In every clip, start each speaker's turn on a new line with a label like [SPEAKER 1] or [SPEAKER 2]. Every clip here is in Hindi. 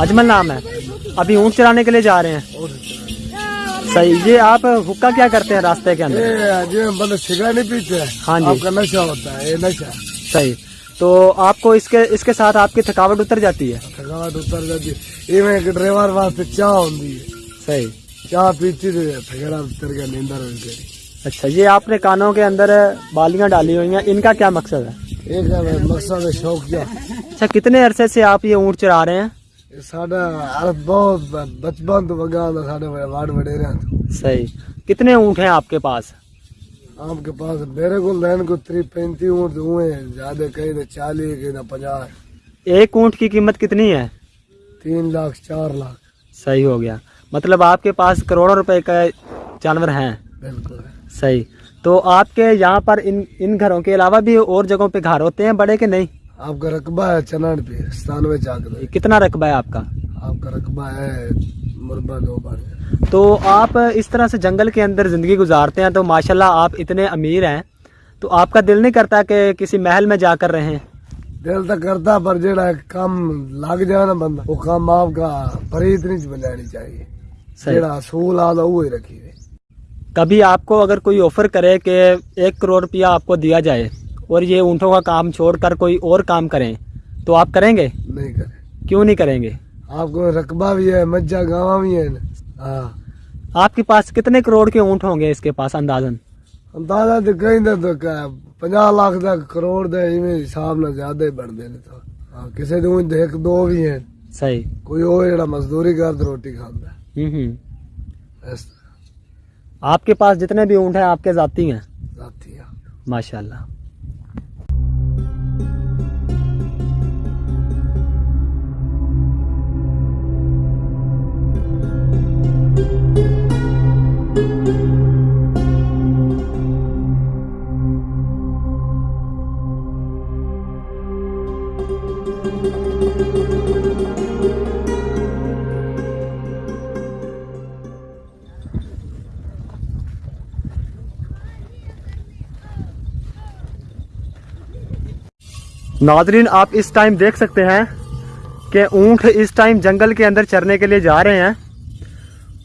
[SPEAKER 1] अजमल
[SPEAKER 2] नाम है। अभी ऊँट चराने के लिए जा रहे हैं। सही ये आप हुक्का क्या करते हैं रास्ते के अंदर?
[SPEAKER 1] ये मतलब सिगरेट नहीं पीते हैं।
[SPEAKER 2] हाँ जी।
[SPEAKER 1] आपका नशा होता है ये नशा।
[SPEAKER 2] सही। तो आपको इसके इसके साथ आपकी थकावट उतर जाती है?
[SPEAKER 1] थकावट उतर जाती है। इवें ड्राइवर वास्ते चाह होती है
[SPEAKER 2] सही।
[SPEAKER 1] चाह पीती थी थकेड़ा उतर गया नींदर
[SPEAKER 2] अच्छा ये आपने कानों के अंदर बालियाँ डाली हुई हैं। इनका क्या मकसद है?
[SPEAKER 1] एक मकसद है शौक क्या
[SPEAKER 2] अच्छा कितने अरसे से आप ये ऊँट चरा रहे हैं?
[SPEAKER 1] तो तो।
[SPEAKER 2] सही। कितने ऊँट हैं आपके पास?
[SPEAKER 1] आपके पास मेरे को लैन को त्री पैंती ऊँट हुए हैं ज़्यादा कहीं तो चालीस कहीं तो पचास।
[SPEAKER 2] एक ऊँट की कीमत कितनी है?
[SPEAKER 1] तीन लाख चार लाख।
[SPEAKER 2] सही हो गया। मतलब आपके पास करोड़ों रुपए का जानवर हैं।
[SPEAKER 1] बिल्कुल।
[SPEAKER 2] सही। तो आपके यहाँ पर इन इन घरों के अलावा भी और जगहों पे घर होते हैं बड़े के नहीं?
[SPEAKER 1] आपका रकबा है चनान पे सतानवे चाक
[SPEAKER 2] कितना रकबा है आपका?
[SPEAKER 1] आपका रकबा है मुरबा दो बार।
[SPEAKER 2] तो आप इस तरह से जंगल के अंदर ज़िंदगी गुजारते हैं तो माशाल्लाह आप इतने अमीर हैं। तो आपका दिल नहीं करता कि किसी महल में जाकर रहें?
[SPEAKER 1] दिल तो करता पर जेड़ा काम लग जाए ना बंदा वो काम आपका फरीद नहीं बनानी चाहिए। जेड़ा असूल वो ही रखी
[SPEAKER 2] कभी आपको अगर कोई ऑफ़र करे कि एक करोड़ रुपया आपको दिया जाए और ये ऊँटों का काम छोड़कर कोई और काम करें तो आप करेंगे?
[SPEAKER 1] नहीं करे।
[SPEAKER 2] क्यों नहीं करेंगे?
[SPEAKER 1] आपको रकबा भी है मज्जा गावा भी है। हाँ।
[SPEAKER 2] आपके पास कितने करोड़ के ऊँट होंगे इसके पास अंदाजन?
[SPEAKER 1] अंदाज़ा तो कहीं तो तो क्या? पंजाह लाख तक करोड़ दे हिसाब ना ज़्यादा ही बढ़ देने तो। हाँ किसी दो एक दो भी हैं।
[SPEAKER 2] सही।
[SPEAKER 1] कोई और जेड़ा मजदूरी कर रोटी खाता
[SPEAKER 2] हम्म हम्म।
[SPEAKER 1] है
[SPEAKER 2] आपके पास जितने भी ऊँट हैं आपके जाती हैं?
[SPEAKER 1] जाती है।
[SPEAKER 2] माशाल्लाह। नाजरीन, आप इस टाइम देख सकते हैं कि ऊँट इस टाइम जंगल के अंदर चरने के लिए जा रहे हैं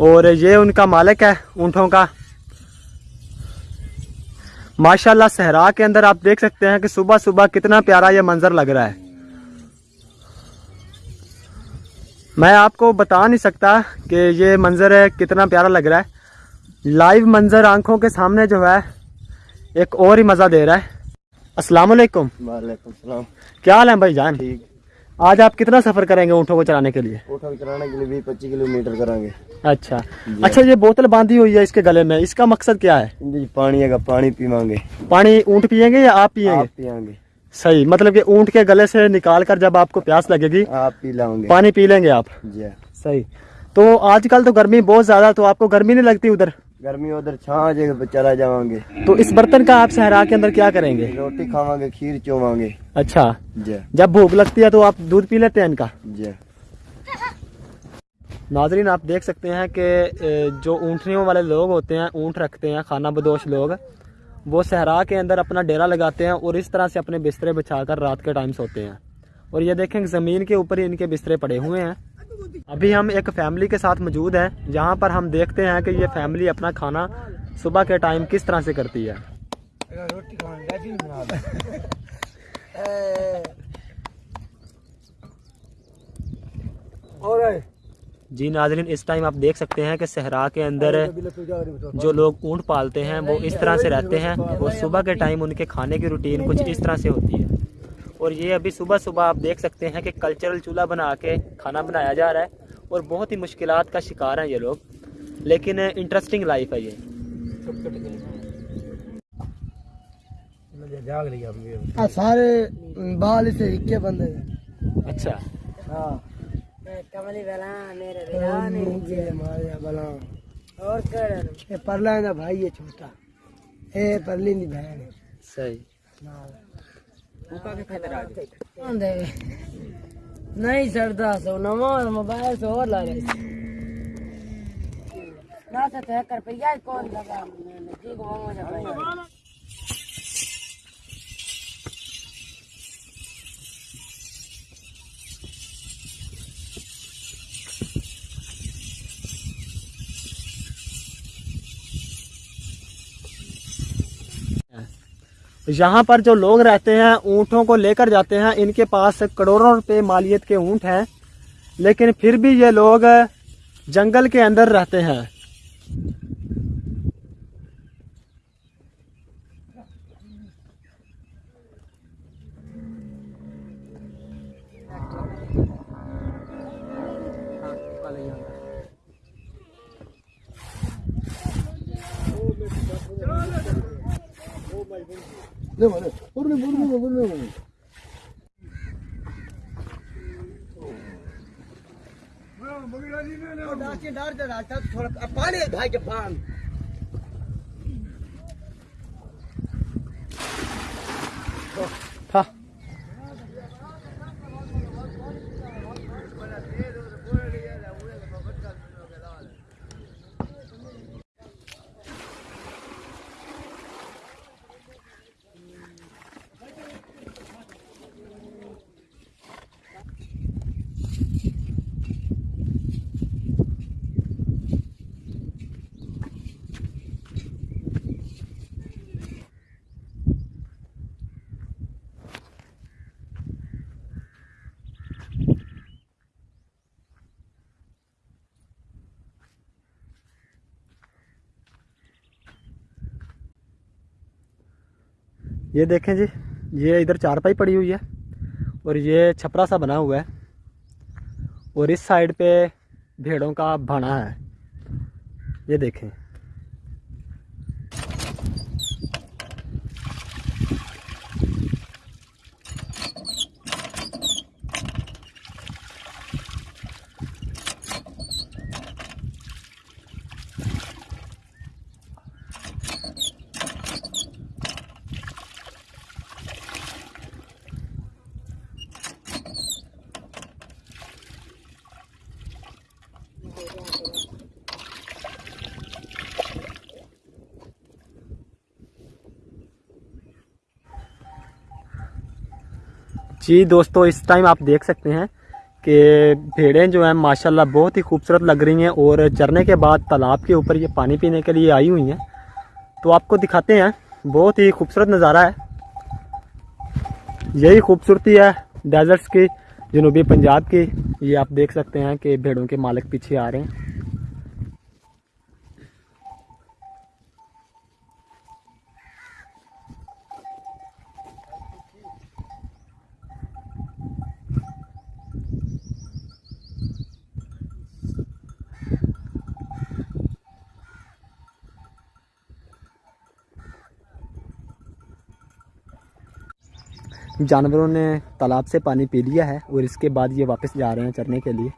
[SPEAKER 2] और ये उनका मालिक है ऊँटों का। माशाल्लाह, सहरा के अंदर आप देख सकते हैं कि सुबह सुबह कितना प्यारा ये मंजर लग रहा है। मैं आपको बता नहीं सकता कि ये मंजर है कितना प्यारा लग रहा है। लाइव मंजर आँखों के सामने जो है, एक और ही मज़ा दे रहा है। अस्सलाम वालेकुम।
[SPEAKER 1] वालेकुम सलाम।
[SPEAKER 2] क्या हाल है भाई जान?
[SPEAKER 1] ठीक।
[SPEAKER 2] आज आप कितना सफ़र करेंगे ऊँटों को चलाने के लिए?
[SPEAKER 1] उठा चलाने के लिए बीस पच्चीस किलोमीटर करेंगे।
[SPEAKER 2] अच्छा। अच्छा ये बोतल बांधी हुई है इसके गले में इसका मकसद क्या है?
[SPEAKER 1] जी पानी है पानी पीवांगे।
[SPEAKER 2] पानी ऊँट पियेंगे या आप पियेंगे?
[SPEAKER 1] आप पियांगे।
[SPEAKER 2] सही मतलब कि ऊँट के गले से निकाल कर जब आपको प्यास लगेगी
[SPEAKER 1] आप पी लाओगे।
[SPEAKER 2] पानी पी लेंगे आप।
[SPEAKER 1] जी।
[SPEAKER 2] सही। तो आजकल तो गर्मी बहुत ज़्यादा तो आपको गर्मी नहीं लगती उधर?
[SPEAKER 1] गर्मी उधर छा पे चला जावांगे।
[SPEAKER 2] तो इस बर्तन का आप सहरा के अंदर क्या करेंगे?
[SPEAKER 1] रोटी खावांगे खीर चोवांगे।
[SPEAKER 2] अच्छा।
[SPEAKER 1] जी।
[SPEAKER 2] जब भूख लगती है तो आप दूध पी लेते हैं इनका?
[SPEAKER 1] जी।
[SPEAKER 2] नाजरीन आप देख सकते हैं कि जो ऊँटनियों वाले लोग होते हैं ऊँट रखते हैं खाना बदोश लोग वो सहरा के अंदर अपना डेरा लगाते हैं और इस तरह से अपने बिस्तरे बिछाकर रात के टाइम सोते हैं। और ये देखें ज़मीन के ऊपर ही इनके बिस्तरे पड़े हुए हैं। अभी हम एक फैमिली के साथ मौजूद हैं, जहाँ पर हम देखते हैं कि ये फैमिली अपना खाना सुबह के टाइम किस तरह से करती है। जी नाजरीन, इस टाइम आप देख सकते हैं कि सहरा के अंदर जो लोग ऊँट पालते हैं, वो इस तरह से रहते हैं और सुबह के टाइम उनके खाने की रूटीन कुछ इस तरह से होती है। और ये अभी सुबह सुबह आप देख सकते हैं कि कल्चरल चूल्हा बना के खाना बनाया जा रहा है और बहुत ही मुश्किल का शिकार हैं ये लोग। लेकिन इंटरेस्टिंग लाइफ है ये।
[SPEAKER 1] सारे बाल से इक्के बंदे
[SPEAKER 2] अच्छा।
[SPEAKER 1] हाँ।
[SPEAKER 3] कमली बला मेरे बिना नहीं
[SPEAKER 1] मारे बला
[SPEAKER 3] और कर।
[SPEAKER 1] ये परला है भाई है छोटा। ए परली दी बहन
[SPEAKER 2] सही।
[SPEAKER 3] नहीं, सरदा सो नवा मोबाइल से और ला रहे ना तो ते कर पे यार कौन लगा? मैंने ठीक हो मुझे
[SPEAKER 2] यहाँ पर जो लोग रहते हैं, ऊँटों को लेकर जाते हैं, इनके पास करोड़ों रुपये मालियत के ऊँट हैं। लेकिन फिर भी ये लोग जंगल के अंदर रहते हैं।
[SPEAKER 1] Ne var ne? Burada burada burada burada.
[SPEAKER 3] पानी भाई के पान
[SPEAKER 2] था ये देखें जी, ये इधर चारपाई पड़ी हुई है और ये छपरा सा बना हुआ है और इस साइड पे भेड़ों का भाना है। ये देखें। जी दोस्तों, इस टाइम आप देख सकते हैं कि भेड़ें जो हैं, माशाल्लाह बहुत ही खूबसूरत लग रही हैं और चरने के बाद तालाब के ऊपर ये पानी पीने के लिए आई हुई हैं। तो आपको दिखाते हैं, बहुत ही खूबसूरत नज़ारा है। यही खूबसूरती है डेजर्ट्स की, जनूबी पंजाब की। ये आप देख सकते हैं कि भेड़ों के मालिक पीछे आ रहे हैं। जानवरों ने तालाब से पानी पी लिया है और इसके बाद ये वापस जा रहे हैं चरने के लिए।